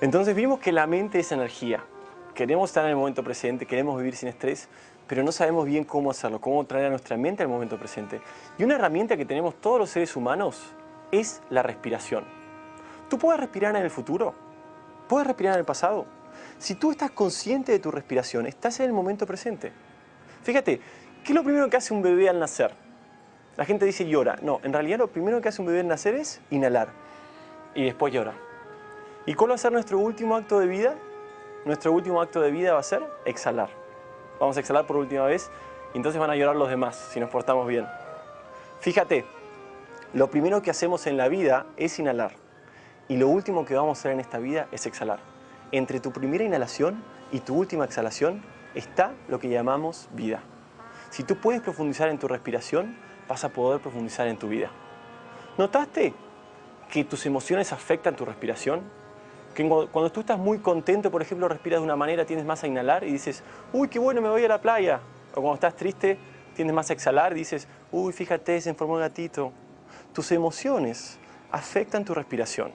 Entonces vimos que la mente es energía. Queremos estar en el momento presente, queremos vivir sin estrés, pero no sabemos bien cómo hacerlo, cómo traer a nuestra mente al momento presente. Y una herramienta que tenemos todos los seres humanos es la respiración. ¿Tú puedes respirar en el futuro? ¿Puedes respirar en el pasado? Si tú estás consciente de tu respiración, estás en el momento presente. Fíjate, ¿qué es lo primero que hace un bebé al nacer? La gente dice llora. No, en realidad lo primero que hace un bebé al nacer es inhalar y después llora. ¿Y cuál va a ser nuestro último acto de vida? Nuestro último acto de vida va a ser exhalar. Vamos a exhalar por última vez y entonces van a llorar los demás si nos portamos bien. Fíjate, lo primero que hacemos en la vida es inhalar y lo último que vamos a hacer en esta vida es exhalar. Entre tu primera inhalación y tu última exhalación está lo que llamamos vida. Si tú puedes profundizar en tu respiración, vas a poder profundizar en tu vida. ¿Notaste que tus emociones afectan tu respiración? Cuando tú estás muy contento, por ejemplo, respiras de una manera, tienes más a inhalar y dices, uy, qué bueno, me voy a la playa. O cuando estás triste, tienes más a exhalar y dices, uy, fíjate, se informó el gatito. Tus emociones afectan tu respiración.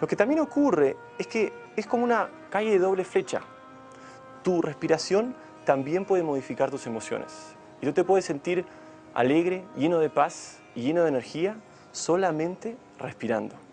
Lo que también ocurre es que es como una calle de doble flecha. Tu respiración también puede modificar tus emociones. Y tú te puedes sentir alegre, lleno de paz y lleno de energía solamente respirando.